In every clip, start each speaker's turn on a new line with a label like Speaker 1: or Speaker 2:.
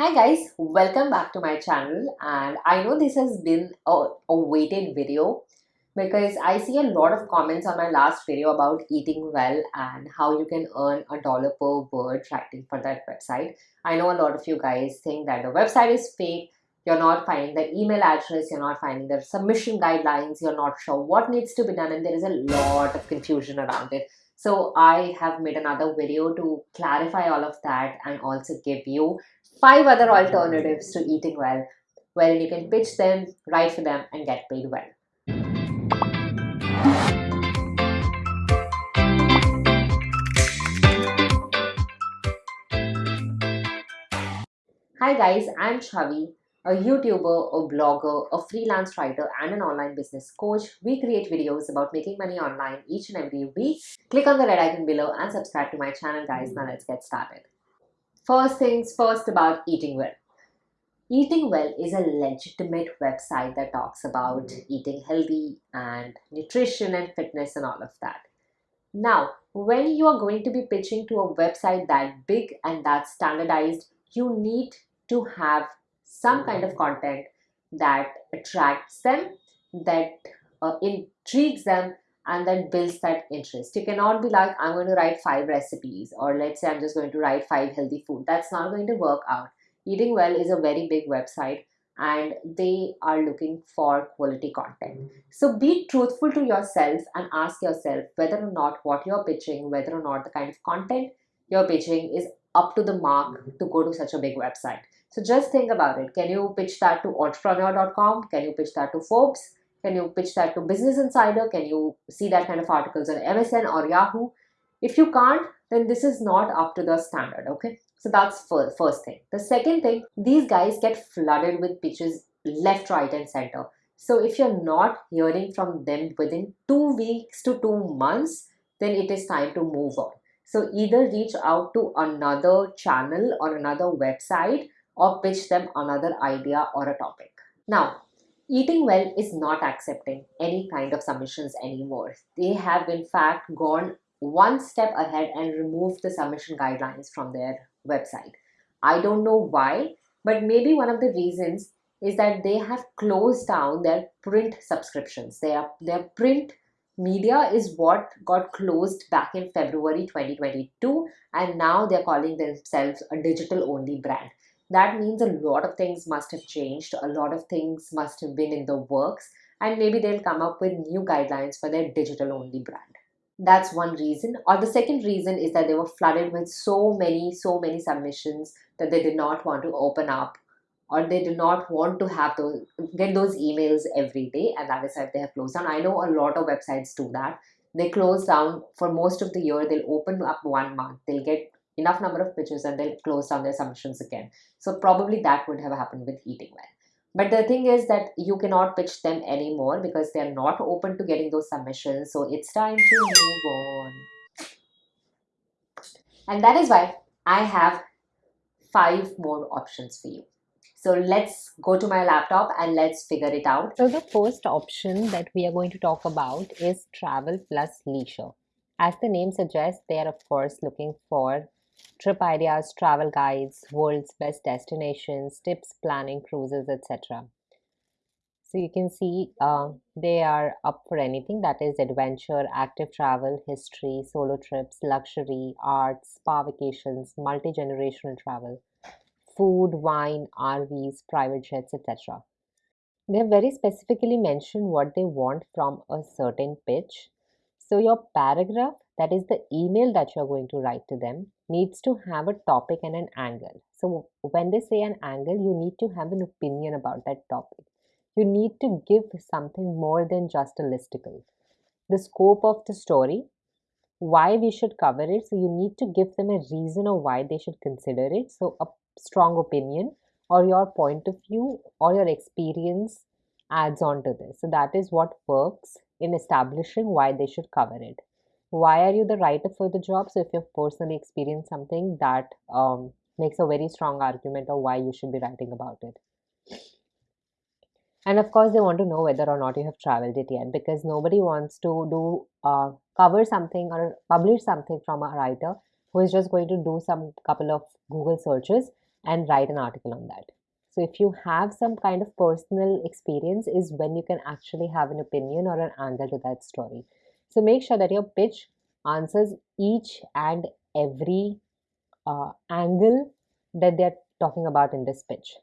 Speaker 1: Hi guys, welcome back to my channel and I know this has been a, a waited video because I see a lot of comments on my last video about eating well and how you can earn a dollar per word writing for that website. I know a lot of you guys think that the website is fake, you're not finding the email address, you're not finding the submission guidelines, you're not sure what needs to be done and there is a lot of confusion around it. So I have made another video to clarify all of that and also give you five other alternatives to eating well, wherein you can pitch them, write for them, and get paid well. Hi guys, I'm Chavi, a YouTuber, a blogger, a freelance writer, and an online business coach. We create videos about making money online each and every week. Click on the red icon below and subscribe to my channel guys. Now let's get started. First things first about eating well. Eating Well is a legitimate website that talks about eating healthy and nutrition and fitness and all of that. Now, when you are going to be pitching to a website that big and that standardized, you need to have some kind of content that attracts them, that uh, intrigues them, and then builds that interest. You cannot be like, I'm going to write five recipes, or let's say I'm just going to write five healthy food. That's not going to work out. Eating Well is a very big website and they are looking for quality content. So be truthful to yourself and ask yourself whether or not what you're pitching, whether or not the kind of content you're pitching is up to the mark to go to such a big website. So just think about it. Can you pitch that to entrepreneur.com? Can you pitch that to Forbes? Can you pitch that to Business Insider? Can you see that kind of articles on MSN or Yahoo? If you can't, then this is not up to the standard, okay? So that's first, thing. The second thing, these guys get flooded with pitches left, right, and center. So if you're not hearing from them within two weeks to two months, then it is time to move on. So either reach out to another channel or another website or pitch them another idea or a topic. Now, Eating Well is not accepting any kind of submissions anymore. They have in fact gone one step ahead and removed the submission guidelines from their website. I don't know why, but maybe one of the reasons is that they have closed down their print subscriptions. Their, their print media is what got closed back in February 2022 and now they're calling themselves a digital only brand that means a lot of things must have changed. A lot of things must have been in the works. And maybe they'll come up with new guidelines for their digital only brand. That's one reason. Or the second reason is that they were flooded with so many so many submissions that they did not want to open up or they do not want to have those get those emails every day. And that is why they have closed down. I know a lot of websites do that. They close down for most of the year. They'll open up one month. They'll get enough number of pitches and they'll close down their submissions again. So probably that would have happened with eating well. But the thing is that you cannot pitch them anymore because they're not open to getting those submissions. So it's time to move on. And that is why I have five more options for you. So let's go to my laptop and let's figure it out.
Speaker 2: So the first option that we are going to talk about is travel plus leisure. As the name suggests, they are of course looking for trip ideas, travel guides, world's best destinations, tips, planning, cruises, etc. So you can see uh, they are up for anything that is adventure, active travel, history, solo trips, luxury, arts, spa vacations, multi-generational travel, food, wine, RVs, private jets, etc. They have very specifically mentioned what they want from a certain pitch. So your paragraph that is the email that you're going to write to them needs to have a topic and an angle. So when they say an angle you need to have an opinion about that topic. You need to give something more than just a listicle. The scope of the story why we should cover it. So you need to give them a reason of why they should consider it. So a strong opinion or your point of view or your experience adds on to this. So that is what works in establishing why they should cover it why are you the writer for the job so if you've personally experienced something that um, makes a very strong argument of why you should be writing about it and of course they want to know whether or not you have traveled it yet because nobody wants to do uh, cover something or publish something from a writer who is just going to do some couple of google searches and write an article on that. So if you have some kind of personal experience is when you can actually have an opinion or an angle to that story. So make sure that your pitch answers each and every uh, angle that they're talking about in this pitch.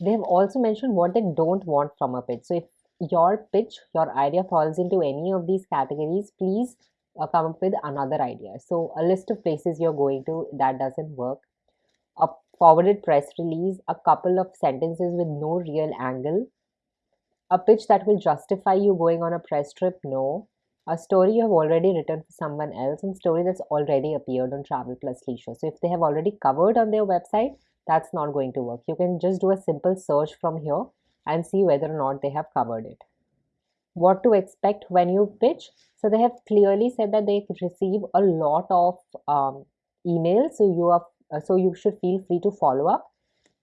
Speaker 2: They have also mentioned what they don't want from a pitch. So if your pitch, your idea falls into any of these categories, please uh, come up with another idea. So a list of places you're going to that doesn't work. A forwarded press release, a couple of sentences with no real angle, a pitch that will justify you going on a press trip, no. A story you have already written for someone else and story that's already appeared on Travel Plus Leisure. So if they have already covered on their website, that's not going to work. You can just do a simple search from here and see whether or not they have covered it. What to expect when you pitch? So they have clearly said that they receive a lot of um, emails. So you are so you should feel free to follow up.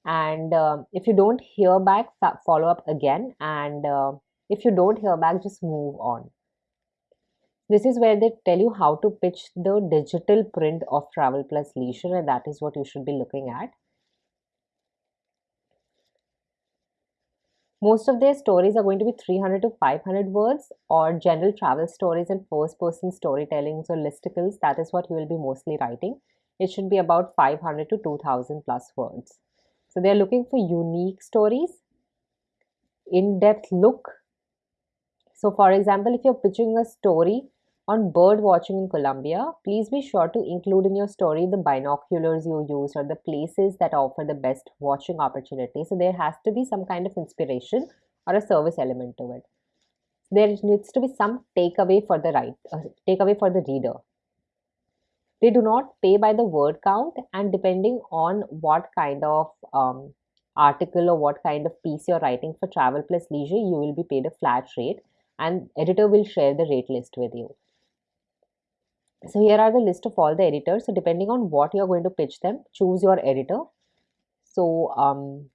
Speaker 2: And um, if you don't hear back, follow up again. And uh, if you don't hear back, just move on. This is where they tell you how to pitch the digital print of Travel Plus Leisure, and that is what you should be looking at. Most of their stories are going to be 300 to 500 words or general travel stories and first person storytellings or listicles. That is what you will be mostly writing. It should be about 500 to 2000 plus words. So they're looking for unique stories, in depth look. So, for example, if you're pitching a story on bird watching in Colombia, please be sure to include in your story the binoculars you use or the places that offer the best watching opportunity. So there has to be some kind of inspiration or a service element to it. There needs to be some takeaway for the right uh, takeaway for the reader. They do not pay by the word count, and depending on what kind of um, article or what kind of piece you're writing for Travel Plus Leisure, you will be paid a flat rate, and editor will share the rate list with you. So here are the list of all the editors. So depending on what you're going to pitch them, choose your editor. So um,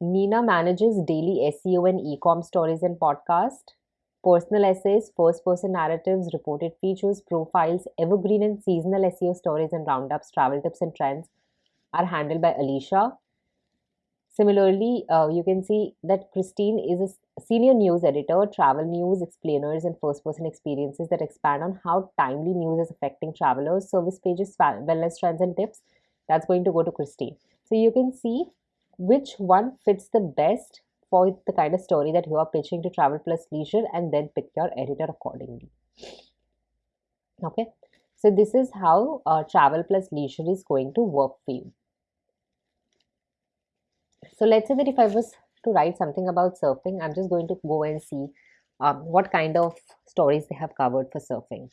Speaker 2: Nina manages daily SEO and e-com stories and podcast, personal essays, first-person narratives, reported features, profiles, evergreen and seasonal SEO stories and roundups, travel tips and trends are handled by Alicia. Similarly, uh, you can see that Christine is a senior news editor, travel news explainers, and first person experiences that expand on how timely news is affecting travelers, service pages, wellness trends, and tips. That's going to go to Christine. So you can see which one fits the best for the kind of story that you are pitching to Travel Plus Leisure and then pick your editor accordingly. Okay, so this is how uh, Travel Plus Leisure is going to work for you. So let's say that if I was to write something about surfing, I'm just going to go and see um, what kind of stories they have covered for surfing.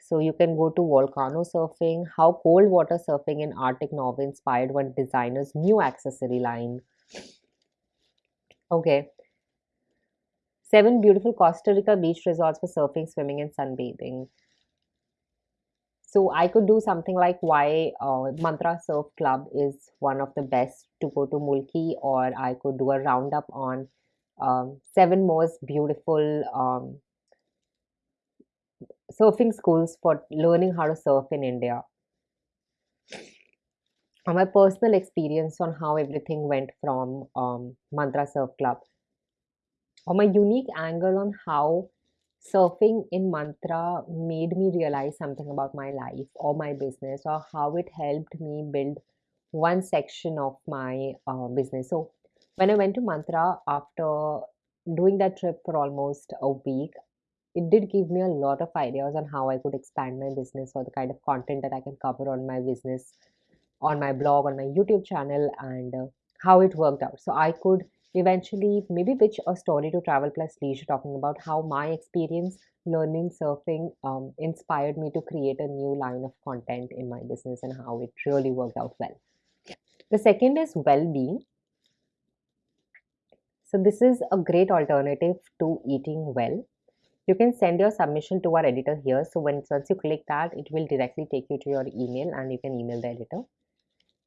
Speaker 2: So you can go to volcano surfing, how cold water surfing in Arctic Norway inspired one designer's new accessory line. Okay. Seven beautiful Costa Rica beach resorts for surfing, swimming, and sunbathing. So I could do something like why uh, Mantra Surf Club is one of the best to go to Mulki, or I could do a roundup on um, seven most beautiful um, surfing schools for learning how to surf in India. And my personal experience on how everything went from um, Mantra Surf Club, or my unique angle on how surfing in mantra made me realize something about my life or my business or how it helped me build one section of my uh, business. So when i went to mantra after doing that trip for almost a week it did give me a lot of ideas on how i could expand my business or the kind of content that i can cover on my business on my blog on my youtube channel and uh, how it worked out. So i could eventually maybe pitch a story to travel plus leisure talking about how my experience learning surfing um, inspired me to create a new line of content in my business and how it really worked out well. The second is well-being. So this is a great alternative to eating well. You can send your submission to our editor here. So when once you click that it will directly take you to your email and you can email the editor.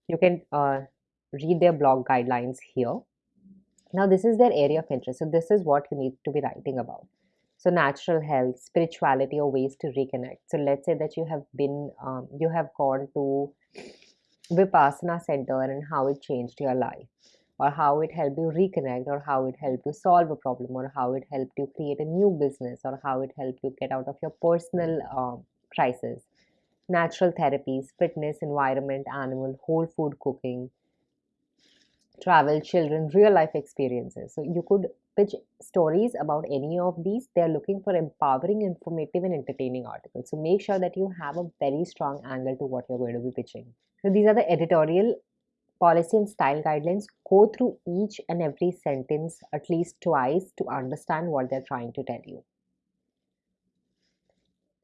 Speaker 2: You can uh, read their blog guidelines here now, this is their area of interest. So, this is what you need to be writing about. So, natural health, spirituality, or ways to reconnect. So, let's say that you have been, um, you have gone to Vipassana Center and how it changed your life, or how it helped you reconnect, or how it helped you solve a problem, or how it helped you create a new business, or how it helped you get out of your personal um, crisis. Natural therapies, fitness, environment, animal, whole food cooking, travel, children, real life experiences. So you could pitch stories about any of these. They're looking for empowering, informative, and entertaining articles. So make sure that you have a very strong angle to what you're going to be pitching. So these are the editorial policy and style guidelines. Go through each and every sentence at least twice to understand what they're trying to tell you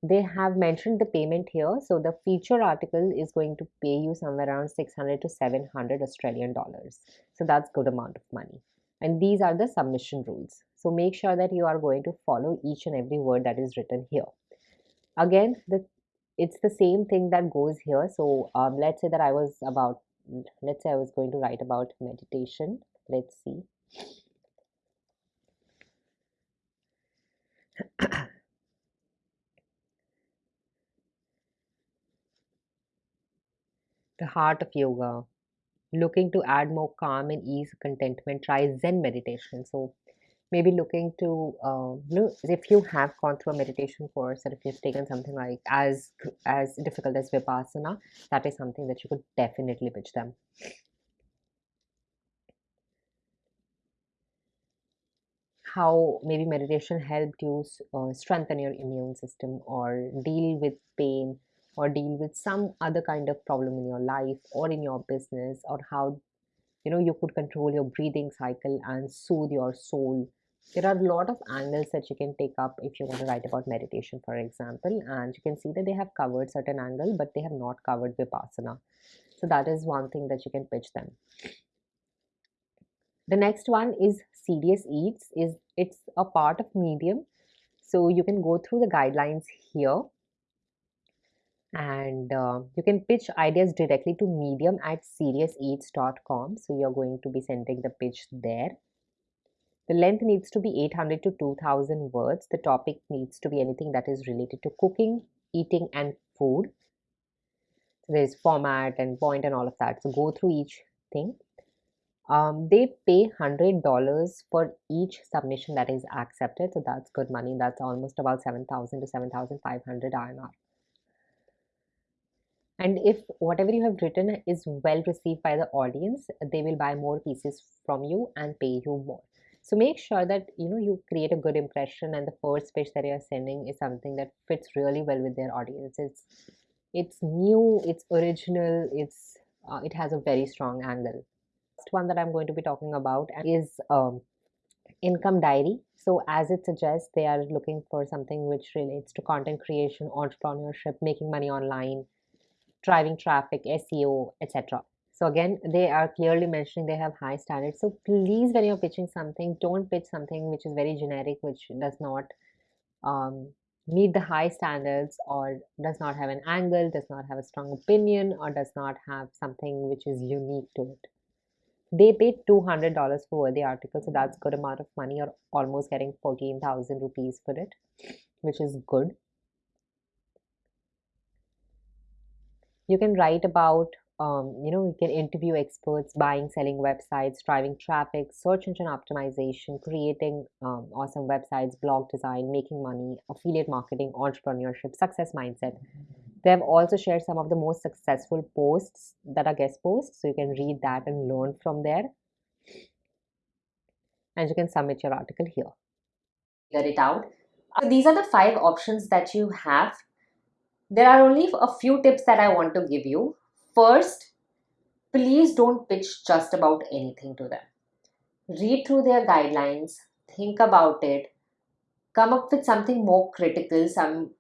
Speaker 2: they have mentioned the payment here. So the feature article is going to pay you somewhere around 600 to 700 australian dollars. So that's good amount of money. And these are the submission rules. So make sure that you are going to follow each and every word that is written here. Again the it's the same thing that goes here. So um, let's say that i was about let's say i was going to write about meditation. Let's see the heart of yoga, looking to add more calm and ease, contentment, try Zen meditation. So maybe looking to uh, if you have gone through a meditation course or if you've taken something like as as difficult as vipassana that is something that you could definitely pitch them how maybe meditation helped you uh, strengthen your immune system or deal with pain or deal with some other kind of problem in your life or in your business or how you know you could control your breathing cycle and soothe your soul. There are a lot of angles that you can take up if you want to write about meditation for example and you can see that they have covered certain angle but they have not covered vipassana. So that is one thing that you can pitch them. The next one is Serious Eats is it's a part of medium. So you can go through the guidelines here and uh, you can pitch ideas directly to medium at seriouseats.com so you're going to be sending the pitch there. The length needs to be 800 to 2000 words. The topic needs to be anything that is related to cooking eating and food. So there's format and point and all of that. So go through each thing. Um, they pay hundred dollars for each submission that is accepted. So that's good money. That's almost about 7000 to 7500 INR and if whatever you have written is well received by the audience they will buy more pieces from you and pay you more. So make sure that you know you create a good impression and the first pitch that you're sending is something that fits really well with their audience. It's it's new it's original it's uh, it has a very strong angle. Next one that i'm going to be talking about is um, income diary. So as it suggests they are looking for something which relates to content creation entrepreneurship making money online driving traffic, SEO, etc. So again, they are clearly mentioning they have high standards. So please, when you're pitching something, don't pitch something which is very generic, which does not um, meet the high standards or does not have an angle, does not have a strong opinion, or does not have something which is unique to it. They paid $200 for the article, so that's good amount of money. You're almost getting 14,000 rupees for it, which is good. You can write about um, you know you can interview experts buying selling websites driving traffic search engine optimization creating um, awesome websites blog design making money affiliate marketing entrepreneurship success mindset. They have also shared some of the most successful posts that are guest posts so you can read that and learn from there. And you can submit your article here.
Speaker 1: Figure it out. So these are the five options that you have there are only a few tips that I want to give you. First, please don't pitch just about anything to them. Read through their guidelines, think about it, come up with something more critical, some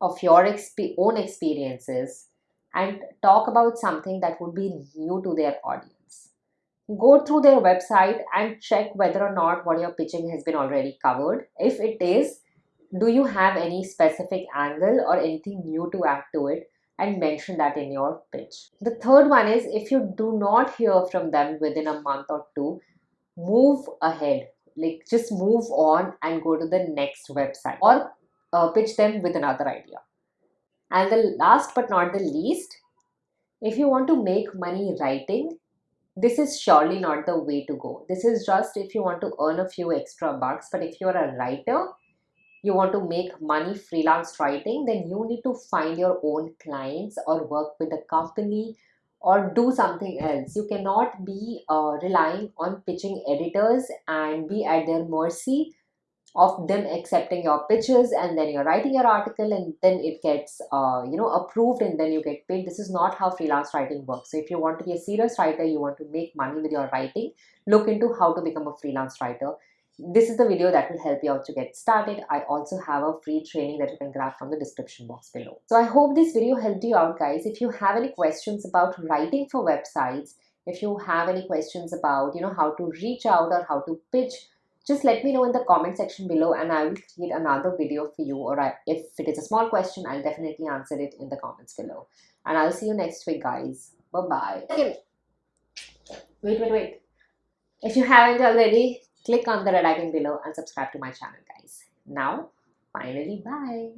Speaker 1: of your exp own experiences, and talk about something that would be new to their audience. Go through their website and check whether or not what you're pitching has been already covered. If it is, do you have any specific angle or anything new to add to it and mention that in your pitch. The third one is if you do not hear from them within a month or two, move ahead. Like just move on and go to the next website or uh, pitch them with another idea. And the last but not the least, if you want to make money writing, this is surely not the way to go. This is just if you want to earn a few extra bucks, but if you're a writer, you want to make money freelance writing, then you need to find your own clients or work with a company or do something else. You cannot be uh, relying on pitching editors and be at their mercy of them accepting your pitches and then you're writing your article and then it gets uh, you know approved and then you get paid. This is not how freelance writing works. So if you want to be a serious writer you want to make money with your writing look into how to become a freelance writer this is the video that will help you out to get started. I also have a free training that you can grab from the description box below. So I hope this video helped you out guys. If you have any questions about writing for websites, if you have any questions about you know how to reach out or how to pitch just let me know in the comment section below and I will create another video for you or I, if it is a small question I'll definitely answer it in the comments below and I'll see you next week guys bye bye wait wait wait if you haven't already click on the red icon below and subscribe to my channel guys. Now finally bye